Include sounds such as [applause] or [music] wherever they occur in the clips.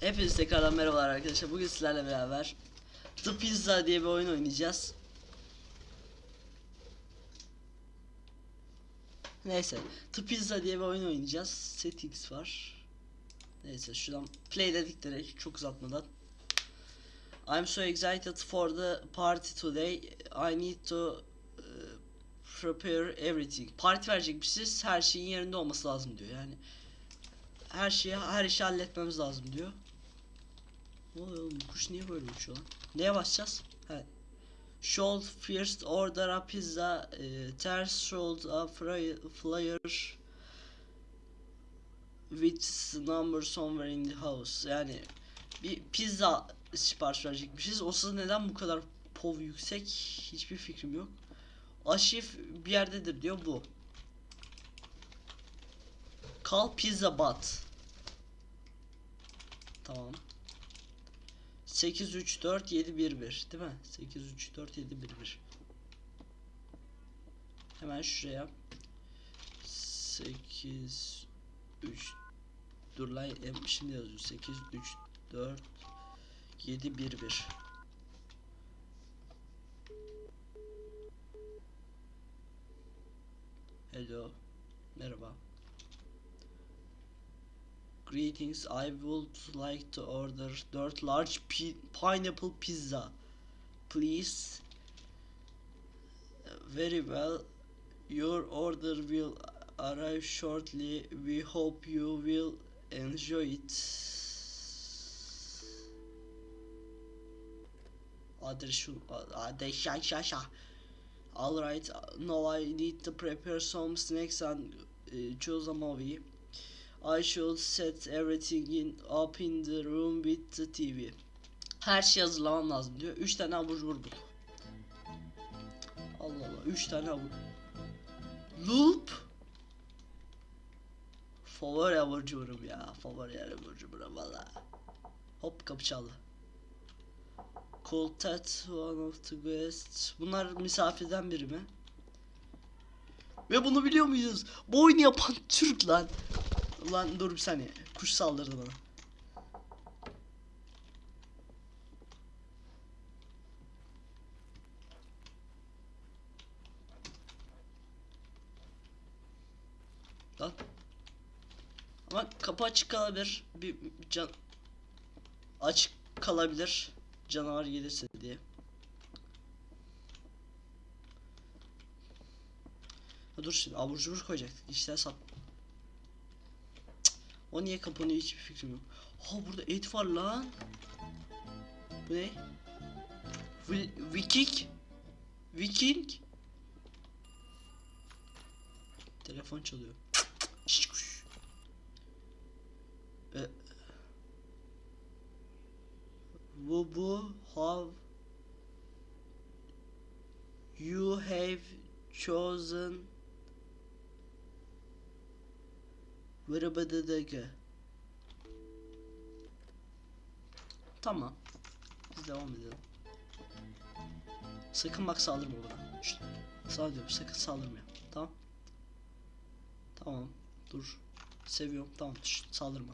Hepinize tekrardan merhabalar arkadaşlar. Bugün sizlerle beraber The Pizza diye bir oyun oynayacağız. Neyse, The Pizza diye bir oyun oynayacağız. Settings var. Neyse, şuradan play dedik direkt çok uzatmadan. I'm so excited for the party today. I need to uh, prepare everything. Parti verecekmişiz. Her şeyin yerinde olması lazım diyor. Yani her şeyi her işi halletmemiz lazım diyor. Ne oluyor oğlum? Kuş niye böyle uçuyor lan? Neye basacağız? He. Should first order a pizza, e, ters should a flyer with number somewhere in the house. Yani bir pizza sipariş verecekmişiz. O sırada neden bu kadar pov yüksek? Hiçbir fikrim yok. Aşif bir yerdedir diyor bu. Kal pizza bat. Tamam. 8 3 4 7 1 1 değil mi? 8 3 4 7 1 1. Hemen şuraya 8 3 Dur lan şimdi yazıyor 8 3 4 7 1 1 Hello Merhaba Greetings, I would like to order 4 large pi pineapple pizza. Please. Very well. Your order will arrive shortly. We hope you will enjoy it. Adres şu adres şa. Alright, now I need to prepare some snacks and uh, choose a movie. I should set everything in up in the room with the TV. Her şey hazırlamam lazım diyor. 3 tane abur cubur bul. Allah Allah 3 tane abur. Loop. Favori abur cuburum ya. Favori abur cuburum valla. Hop kapı çaldı. Call that one of the guests. Bunlar misafirden biri mi? Ve bunu biliyor muyuz? Bu oyunu yapan Türk lan. Ulan dur bir saniye. Kuş saldırdı bana. Lan. Ama kapı açık kalabilir. Bir can açık kalabilir. Canavar gelirse diye. Ha dur şimdi abur cubur koyacaktık. İşler sat. O niye kapanıyor hiçbir fikrim yok. Ha burada et var lan. Bu ne? Vi- Viking? Viking? Telefon çalıyor. Bu bu have you have chosen Vırabadadagı. Tamam. Biz devam edelim. Sakın bak saldırma bana. Şşt. Sağ diyorum sakın saldırma. Tamam. Tamam. Dur. Seviyorum. Tamam. Şşt, saldırma.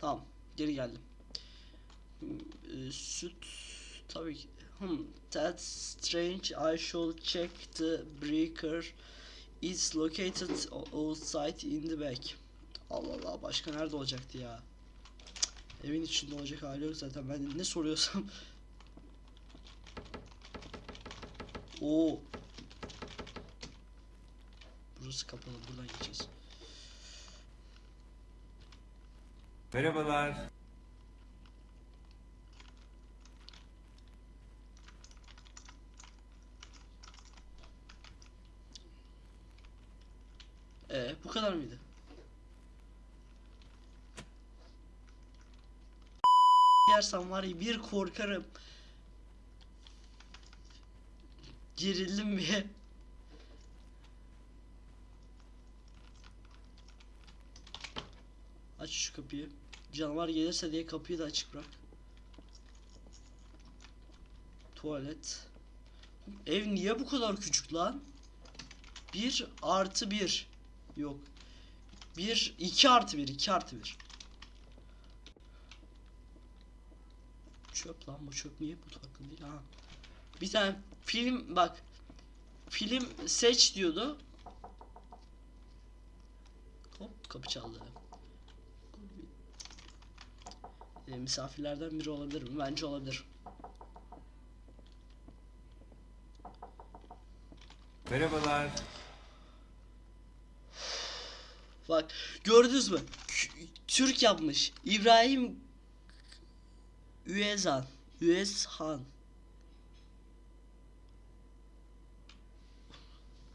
Tamam. Geri geldim. Hmm, e, süt tabii ki. Hmm, that's strange. I should check the breaker. It's located outside in the back. Allah Allah başka nerede olacaktı ya? Cık, Evin içinde olacak hali yok zaten ben ne soruyorsam. [laughs] Oo. Burası kapalı buradan geçeceğiz. Merhabalar. Ee, bu kadar mıydı? Yersem var ya bir korkarım. Gerildim bir. Aç şu kapıyı. Canavar gelirse diye kapıyı da açık bırak. Tuvalet. Ev niye bu kadar küçük lan? 1 artı 1. Yok. 1 2 artı 1 2 artı 1. çöp lan bu çöp niye bu takım değil ha. Bir tane film bak. Film seç diyordu. Hop kapı çaldı. E, misafirlerden biri olabilir mi? Bence olabilir. Merhabalar. Bak gördünüz mü? Türk yapmış. İbrahim Üezan. Üezhan.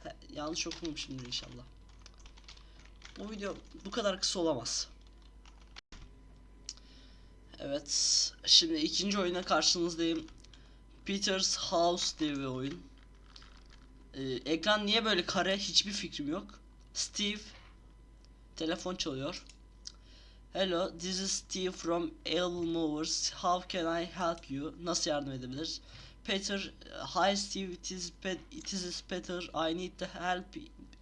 He, yanlış okumamışımdır inşallah. Bu video bu kadar kısa olamaz. Evet. Şimdi ikinci oyuna karşınızdayım. Peter's House diye bir oyun. Ee, ekran niye böyle kare hiçbir fikrim yok. Steve Telefon çalıyor. Hello, this is Steve from Able Movers. How can I help you? Nasıl yardım edebilir? Peter, hi Steve, it is, Pet it is Peter. I need to help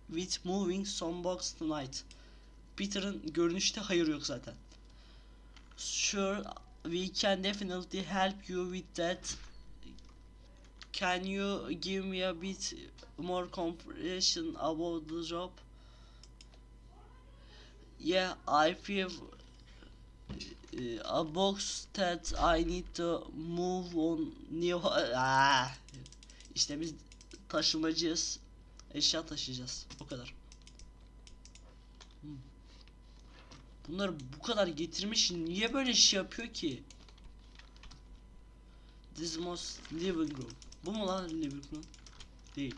with moving some box tonight. Peter'ın görünüşte hayır yok zaten. Sure, we can definitely help you with that. Can you give me a bit more comprehension about the job? Yeah, I feel uh, a box that I need to move on new. Ah. İşte biz taşımacıyız. Eşya taşıyacağız. O kadar. Hmm. Bunları bu kadar getirmiş niye böyle şey yapıyor ki? This most living room. Bu mu lan living room? Değil.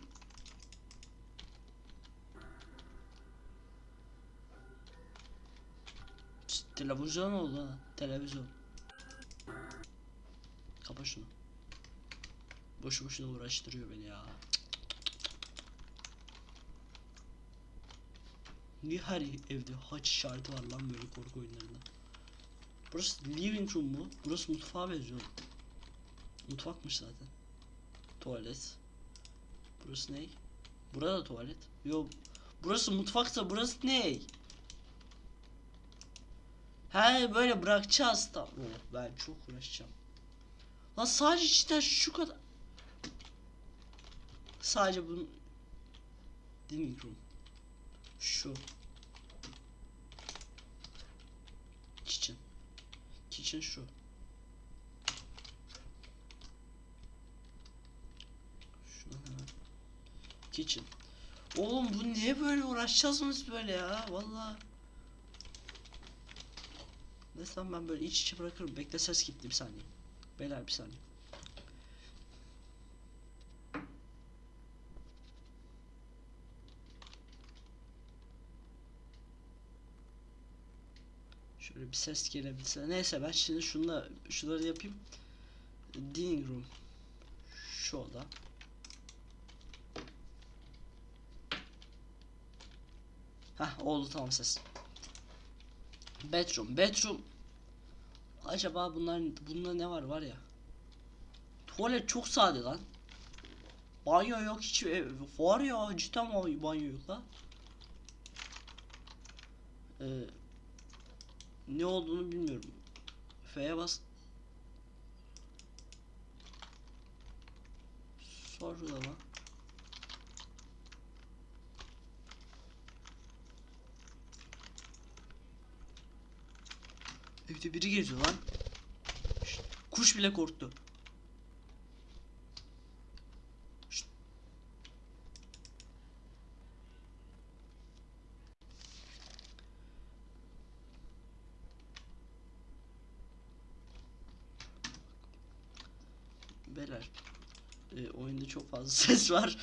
Televizyon oldu ha. Televizyon. Kapa şunu. Boşu boşuna uğraştırıyor beni ya. Niye her evde haç işareti var lan böyle korku oyunlarında? Burası living room mu? Burası mutfağa benziyor. Mutfakmış zaten. Tuvalet. Burası ne? Burada tuvalet. Yo. Burası mutfaksa burası ne? He böyle bırakacağız. Oh, ben çok uğraşacağım. Lan sadece cidden şu kadar. Sadece bunun living room. Şu. Kitchen. Kitchen şu. Şuna hemen. Kitchen. Oğlum bu niye böyle uğraşacağız mı biz böyle ya? Vallahi. Neyse ben böyle iç içe bırakırım. Bekle ses gitti bir saniye. Beyler bir saniye. Şöyle bir ses gelebilse. Neyse ben şimdi şunla şunları yapayım. Dining room. Şu oda. Hah oldu tamam ses. Bedroom. Bedroom. Acaba bunlar bunda ne var var ya? Tuvalet çok sade lan. Banyo yok hiç ev- var ya cidden banyo yok la. Ee, ne olduğunu bilmiyorum. F'ye bas. Sor Evde biri geziyor lan. Şşt, kuş bile korktu. Şşt. Beyler e, oyunda çok fazla [laughs] ses var.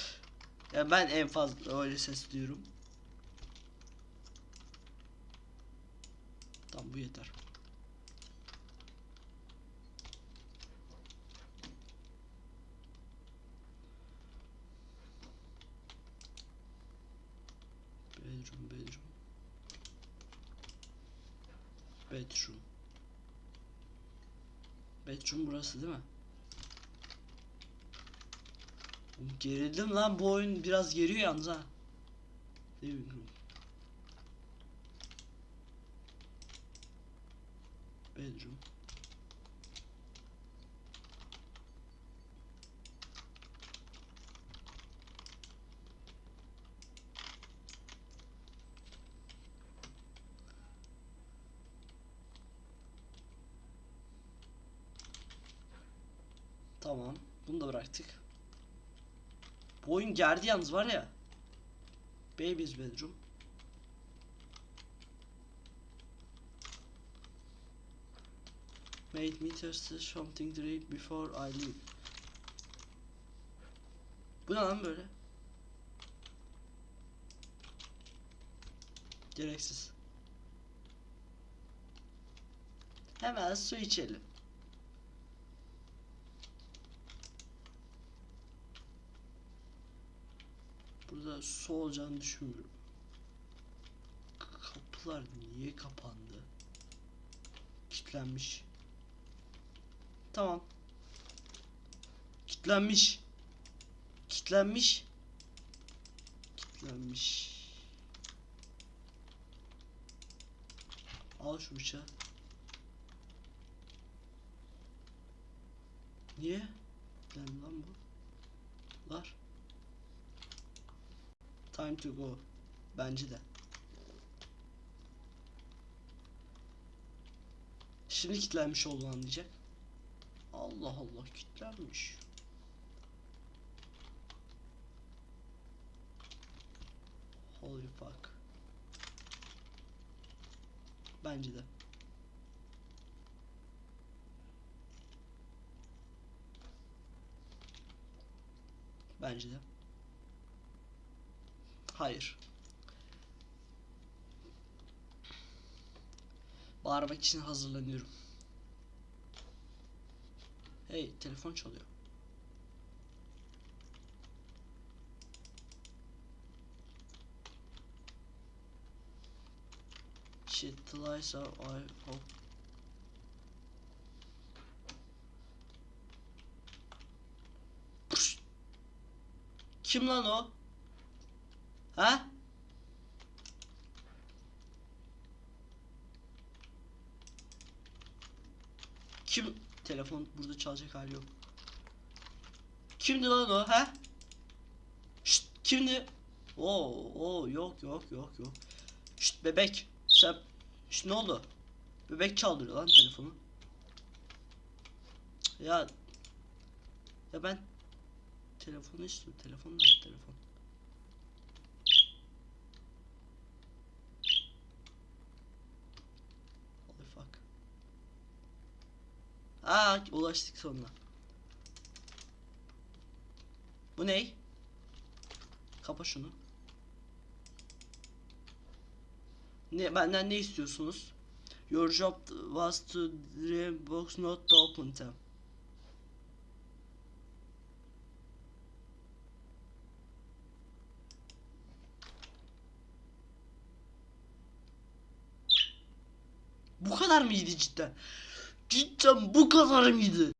Ya ben en fazla öyle ses duyuyorum. Tamam bu yeter. Bedroom, bedroom. Bedroom. Bedroom burası değil mi? Gerildim lan bu oyun biraz geriyor yalnız ha. Living room. Bedroom. Tamam. Bunu da bıraktık. Bu oyun gerdi yalnız var ya. Baby's bedroom. Made me thirsty something to drink before I leave. Bu ne lan böyle? Gereksiz. Hemen su içelim. Burada su olacağını düşünmüyorum. Kapılar niye kapandı? Kilitlenmiş. Tamam. Kilitlenmiş. Kilitlenmiş. Kilitlenmiş. Al şu bıçağı. Niye? Kilitlendi lan bu. Var. Time to go. Bence de. Şimdi kilitlenmiş olduğunu anlayacak. Allah Allah kilitlenmiş. Holy fuck. Bence de. Bence de. Hayır. Bağırmak için hazırlanıyorum. Hey, telefon çalıyor. Shit, the lights are I hope. Pşt! Kim lan o? Ha? Kim? Telefon burada çalacak hali yok. Kimdi lan o ha? Şşt kimdi? Oo, oo yok yok yok yok. Şşt bebek. Sen Şşt ne oldu? Bebek çaldırıyor lan telefonu. Ya ya ben telefonu istiyorum. Telefon telefon? Holy fuck. Aa ulaştık sonuna. Bu ne? Kapa şunu. Ne benden ne istiyorsunuz? Your job was to dream box not to open them. Bu kadar mıydı cidden? Cidden bu kadar mıydı?